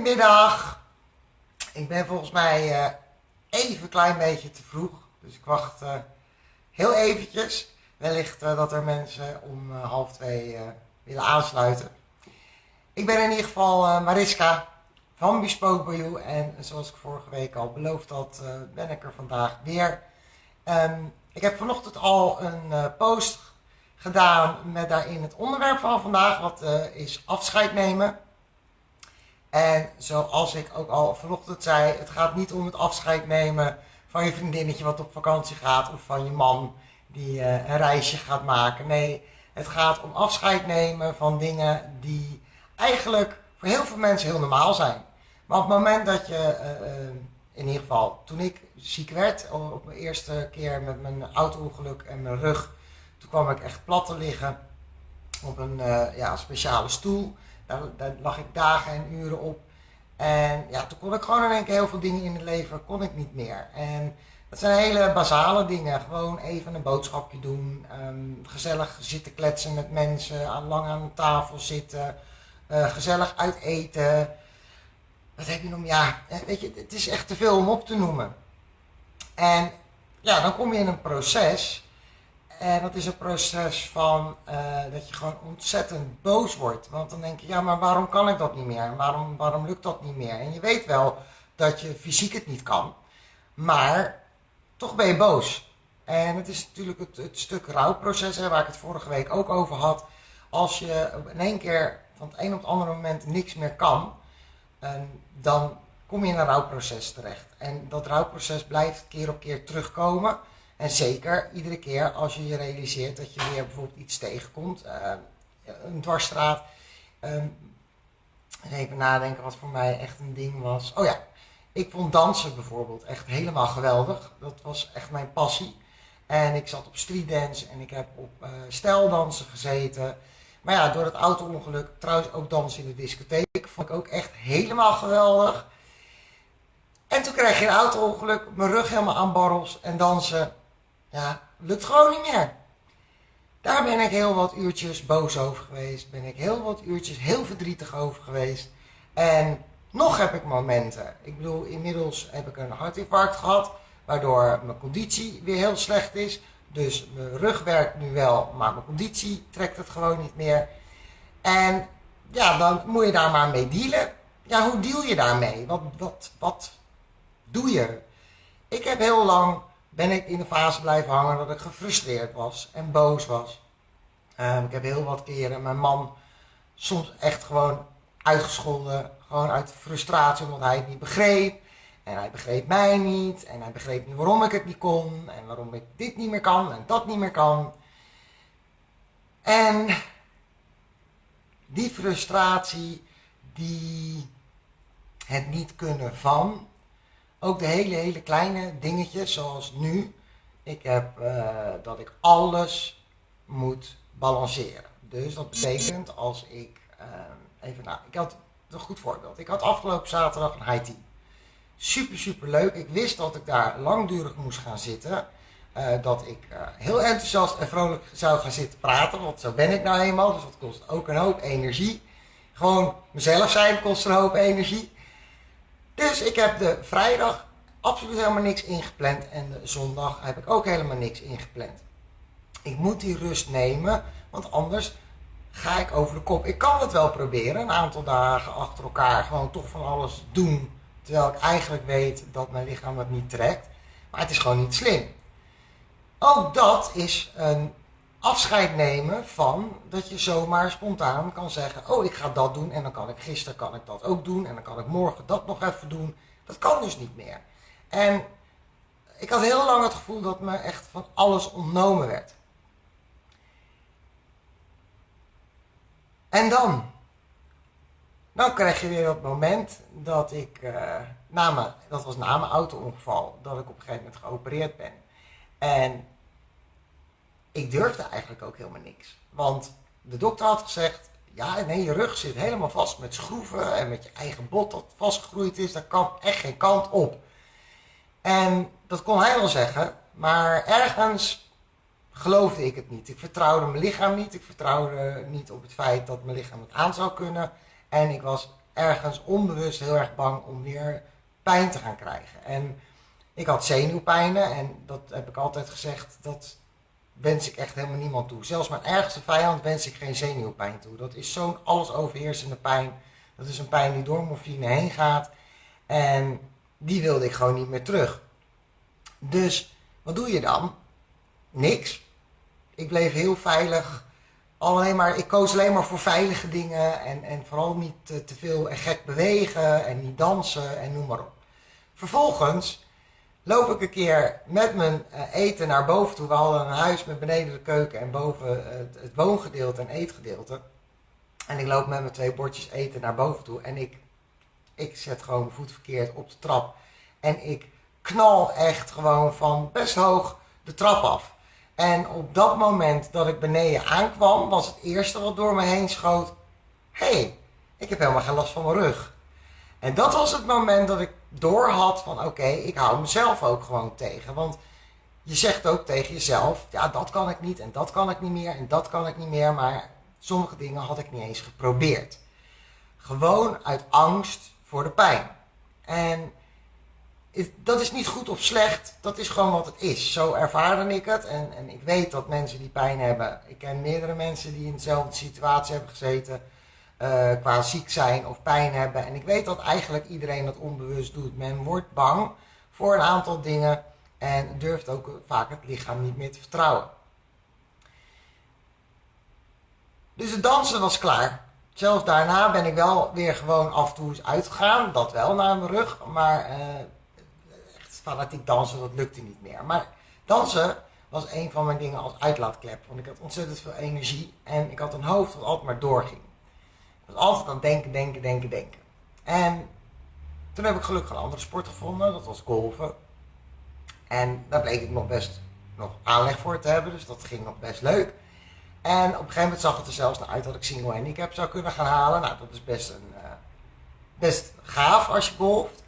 Goedemiddag. Ik ben volgens mij uh, even een klein beetje te vroeg. Dus ik wacht uh, heel eventjes. Wellicht uh, dat er mensen om half twee willen aansluiten. Ik ben in ieder geval Mariska van Bespoke You. En zoals ik vorige week al beloofd had, ben ik er vandaag weer. Um, ik heb vanochtend al een post gedaan met daarin het onderwerp van vandaag. Wat is afscheid nemen. En zoals ik ook al vanochtend zei, het gaat niet om het afscheid nemen van je vriendinnetje wat op vakantie gaat of van je man die uh, een reisje gaat maken. Nee, het gaat om afscheid nemen van dingen die eigenlijk voor heel veel mensen heel normaal zijn. Maar op het moment dat je, uh, in ieder geval toen ik ziek werd, op mijn eerste keer met mijn auto-ongeluk en mijn rug, toen kwam ik echt plat te liggen op een ja, speciale stoel. Daar, lag ik dagen en uren op. En ja, toen kon ik gewoon in één keer heel veel dingen in het leven, kon ik niet meer. En dat zijn hele basale dingen. Gewoon even een boodschapje doen. Um, gezellig zitten kletsen met mensen. Aan, lang aan tafel zitten. Uh, gezellig uit eten. Wat heb je nog? Ja, eh, weet je, het is echt te veel om op te noemen. En ja, dan kom je in een proces en dat is een proces van uh, dat je gewoon ontzettend boos wordt. Want dan denk je, ja, maar waarom kan ik dat niet meer? Waarom, waarom lukt dat niet meer? En je weet wel dat je fysiek het niet kan. Maar toch ben je boos. En het is natuurlijk het, het stuk rouwproces, hè, waar ik het vorige week ook over had. Als je in één keer van het een op het andere moment niks meer kan, dan kom je in een rouwproces terecht. En dat rouwproces blijft keer op keer terugkomen. En zeker iedere keer als je je realiseert dat je weer bijvoorbeeld iets tegenkomt, uh, een dwarsstraat. Uh, even nadenken wat voor mij echt een ding was. Oh ja, ik vond dansen bijvoorbeeld echt helemaal geweldig. Dat was echt mijn passie. En ik zat op streetdance en ik heb op uh, stijldansen gezeten. Maar ja, door het auto-ongeluk, trouwens ook dansen in de discotheek, vond ik ook echt helemaal geweldig. En toen kreeg je een auto-ongeluk, mijn rug helemaal aan barrels en dansen. Ja, lukt gewoon niet meer. Daar ben ik heel wat uurtjes boos over geweest. Ben ik heel wat uurtjes heel verdrietig over geweest. En nog heb ik momenten. Ik bedoel, inmiddels heb ik een hartinfarct gehad. Waardoor mijn conditie weer heel slecht is. Dus mijn rug werkt nu wel, maar mijn conditie trekt het gewoon niet meer. En ja, dan moet je daar maar mee dealen. Ja, hoe deal je daarmee? Wat, wat, wat doe je? Ik heb heel lang ben ik in de fase blijven hangen dat ik gefrustreerd was en boos was. Ehm, ik heb heel wat keren mijn man soms echt gewoon uitgescholden. Gewoon uit frustratie omdat hij het niet begreep. En hij begreep mij niet. En hij begreep niet waarom ik het niet kon. En waarom ik dit niet meer kan en dat niet meer kan. En die frustratie, die het niet kunnen van, ook de hele, hele kleine dingetjes, zoals nu. Ik heb uh, dat ik alles moet balanceren. Dus dat betekent als ik, uh, even nou, ik had een goed voorbeeld. Ik had afgelopen zaterdag een high tea. Super, super leuk. Ik wist dat ik daar langdurig moest gaan zitten. Uh, dat ik heel enthousiast en vrolijk zou gaan zitten praten, want zo ben ik nou eenmaal. Dus dat kost ook een hoop energie. Gewoon mezelf zijn kost een hoop energie. Dus ik heb de vrijdag absoluut helemaal niks ingepland en de zondag heb ik ook helemaal niks ingepland. Ik moet die rust nemen, want anders ga ik over de kop. Ik kan het wel proberen, een aantal dagen achter elkaar, gewoon toch van alles doen. Terwijl ik eigenlijk weet dat mijn lichaam het niet trekt. Maar het is gewoon niet slim. Ook dat is een afscheid nemen van dat je zomaar spontaan kan zeggen: Oh, ik ga dat doen en dan kan ik gisteren kan ik dat ook doen en dan kan ik morgen dat nog even doen. Dat kan dus niet meer. En ik had heel lang het gevoel dat me echt van alles ontnomen werd. En dan? Dan krijg je weer dat moment dat ik, uh, na dat was na mijn auto-ongeval, dat ik op een gegeven moment geopereerd ben. En ik durfde eigenlijk ook helemaal niks. Want de dokter had gezegd, ja nee, je rug zit helemaal vast met schroeven en met je eigen bot dat vastgegroeid is, daar kan echt geen kant op. En dat kon hij wel zeggen, maar ergens geloofde ik het niet. Ik vertrouwde mijn lichaam niet, ik vertrouwde niet op het feit dat mijn lichaam het aan zou kunnen. En ik was ergens onbewust heel erg bang om weer pijn te gaan krijgen. En ik had zenuwpijnen en dat heb ik altijd gezegd, dat wens ik echt helemaal niemand toe. Zelfs mijn ergste vijand wens ik geen zenuwpijn toe. Dat is zo'n alles overheersende pijn. Dat is een pijn die door morfine heen gaat. En die wilde ik gewoon niet meer terug. Dus wat doe je dan? Niks. Ik bleef heel veilig. Alleen maar, ik koos alleen maar voor veilige dingen. En, en vooral niet te, te veel en gek bewegen en niet dansen en noem maar op. Vervolgens loop ik een keer met mijn eh, eten naar boven toe. We hadden een huis met beneden de keuken en boven het, het woongedeelte en eetgedeelte. En ik loop met mijn twee bordjes eten naar boven toe. En ik, ik zet gewoon mijn voet verkeerd op de trap. En ik knal echt gewoon van best hoog de trap af. En op dat moment dat ik beneden aankwam, was het eerste wat door me heen schoot. Hé, hey, ik heb helemaal geen last van mijn rug. En dat was het moment dat ik door had van oké, ik hou mezelf ook gewoon tegen. Want je zegt ook tegen jezelf, ja dat kan ik niet en dat kan ik niet meer en dat kan ik niet meer. Maar sommige dingen had ik niet eens geprobeerd. Gewoon uit angst voor de pijn. En dat is niet goed of slecht, dat is gewoon wat het is. Zo ervaarde ik het en, en ik weet dat mensen die pijn hebben. Ik ken meerdere mensen die in dezelfde situatie hebben gezeten. Uh, qua ziek zijn of pijn hebben. En ik weet dat eigenlijk iedereen dat onbewust doet. Men wordt bang voor een aantal dingen en durft ook vaak het lichaam niet meer te vertrouwen. Dus het dansen was klaar. Zelfs daarna ben ik wel weer gewoon af en toe eens uitgegaan. Dat wel naar mijn rug. Maar uh, echt fanatiek dansen, dat lukte niet meer. Maar dansen was een van mijn dingen als uitlaatklep. Want ik had ontzettend veel energie. En ik had een hoofd dat altijd maar doorging altijd aan denken, denken, denken, denken. En toen heb ik gelukkig een andere sport gevonden, dat was golven. En daar bleek ik nog best nog aanleg voor te hebben, dus dat ging nog best leuk. En op een gegeven moment zag het er zelfs naar uit dat ik single handicap zou kunnen gaan halen. Nou, dat is best, een, uh, best gaaf als je golft.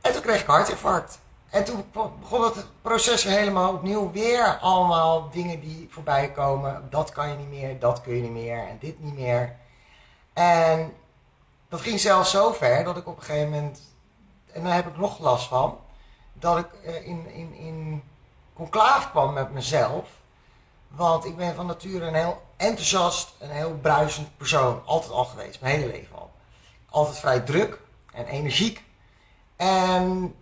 En toen kreeg ik hartinfarct. En toen begon het proces helemaal opnieuw. Weer allemaal dingen die voorbij komen. Dat kan je niet meer, dat kun je niet meer en dit niet meer. En dat ging zelfs zo ver dat ik op een gegeven moment, en daar heb ik nog last van, dat ik eh, in, in, in conclave kwam met mezelf. Want ik ben van nature een heel enthousiast, een heel bruisend persoon. Altijd al geweest, mijn hele leven al. Altijd vrij druk en energiek. En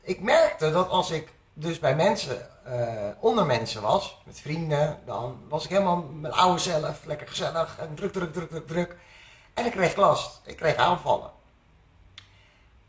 ik merkte dat als ik dus bij mensen uh, onder mensen was, met vrienden, dan was ik helemaal mijn oude zelf, lekker gezellig en druk, druk, druk, druk, druk. En ik kreeg last, ik kreeg aanvallen.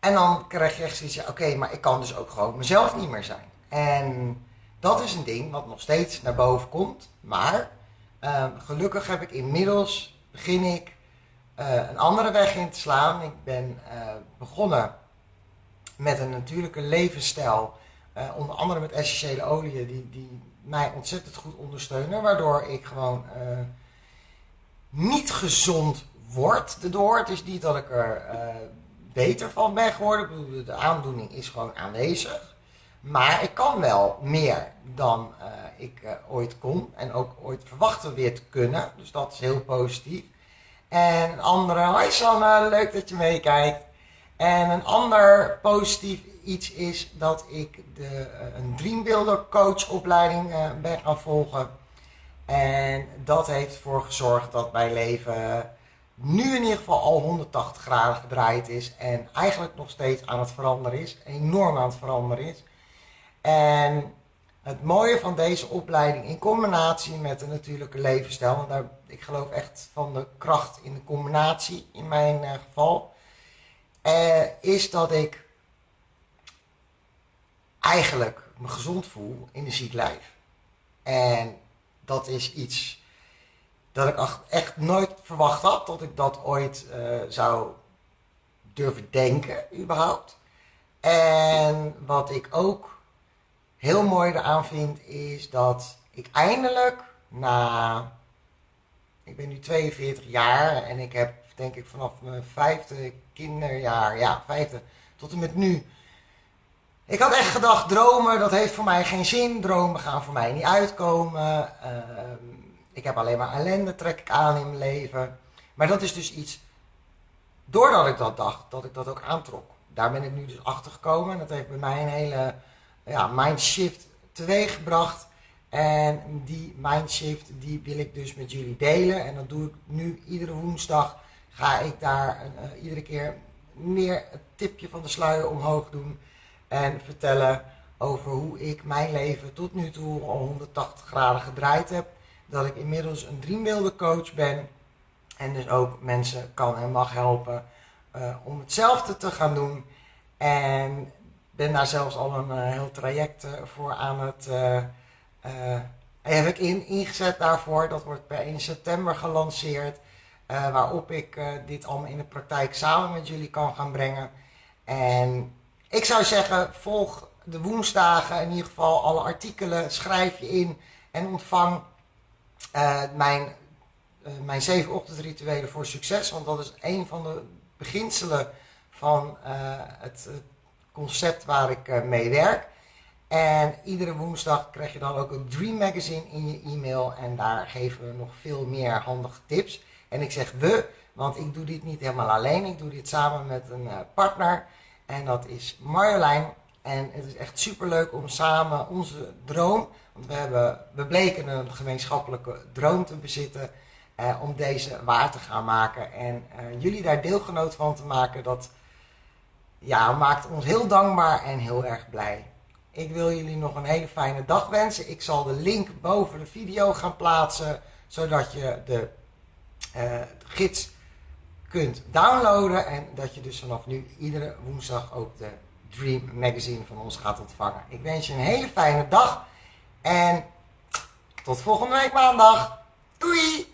En dan kreeg je echt zoiets, ja, oké, maar ik kan dus ook gewoon mezelf niet meer zijn. En dat is een ding wat nog steeds naar boven komt. Maar uh, gelukkig heb ik inmiddels, begin ik uh, een andere weg in te slaan. Ik ben uh, begonnen met een natuurlijke levensstijl uh, onder andere met essentiële oliën die, die mij ontzettend goed ondersteunen. Waardoor ik gewoon uh, niet gezond word erdoor. Het is niet dat ik er uh, beter van ben geworden. De aandoening is gewoon aanwezig. Maar ik kan wel meer dan ik ooit kon. En ook ooit verwachten weer te kunnen. Dus dat is heel positief. En een andere, hoi Sanne, leuk dat je meekijkt. En een ander positief iets is dat ik de, uh, een Dreambuilder coach opleiding uh, ben gaan volgen. En dat heeft ervoor gezorgd dat mijn leven nu in ieder geval al 180 graden gedraaid is. En eigenlijk nog steeds aan het veranderen is. Enorm aan het veranderen is. En het mooie van deze opleiding in combinatie met een natuurlijke levensstijl. Want ik geloof echt van de kracht in de combinatie in mijn uh, geval. is dat ik eigenlijk me gezond voel in een ziek lijf. En dat is iets dat ik echt nooit verwacht had dat ik dat ooit uh, zou durven denken, überhaupt. En wat ik ook heel mooi eraan vind, is dat ik eindelijk na. Ik ben nu 42 jaar en ik heb, denk ik, vanaf mijn vijfde kinderjaar, ja, vijfde, tot en met nu ik had echt gedacht, dromen, dat heeft voor mij geen zin. Dromen gaan voor mij niet uitkomen. Uh, ik heb alleen maar ellende, trek ik aan in mijn leven. Maar dat is dus iets doordat ik dat dacht, dat ik dat ook aantrok. Daar ben ik nu dus achter gekomen. En dat heeft bij mij een hele ja, mindshift teweeggebracht. En die mindshift die wil ik dus met jullie delen. En dat doe ik nu iedere woensdag. Ga ik daar uh, iedere keer meer het tipje van de sluier omhoog doen. En vertellen over hoe ik mijn leven tot nu toe al 180 graden gedraaid heb. Dat ik inmiddels een dreambeeldencoach ben. En dus ook mensen kan en mag helpen uh, om hetzelfde te gaan doen. En ben daar zelfs al een uh, heel traject voor aan het heb ik in, ingezet daarvoor. Dat wordt per 1 september gelanceerd. Waarop ik dit allemaal in de praktijk samen met jullie kan gaan brengen. En ik zou zeggen, volg de woensdagen in ieder geval alle artikelen. Schrijf je in en ontvang mijn, mijn zeven ochtendrituelen voor succes. Want dat is een van de beginselen van het concept waar ik mee werk. En iedere woensdag krijg je dan ook een Dream Magazine in je e-mail. En daar geven we nog veel meer handige tips. En ik zeg we, want ik doe dit niet helemaal alleen. Ik doe dit samen met een uh, partner. En dat is Marjolein. En het is echt super leuk om samen onze droom. Want we, hebben, we bleken een gemeenschappelijke droom te bezitten. Uh, om deze waar te gaan maken. En uh, jullie daar deelgenoot van te maken. Dat ja, maakt ons heel dankbaar en heel erg blij. Ik wil jullie nog een hele fijne dag wensen. Ik zal de link boven de video gaan plaatsen, zodat je de uh, gids kunt downloaden. En dat je dus vanaf nu iedere woensdag ook de Dream Magazine van ons gaat ontvangen. Ik wens je een hele fijne dag en tot volgende week maandag. Doei!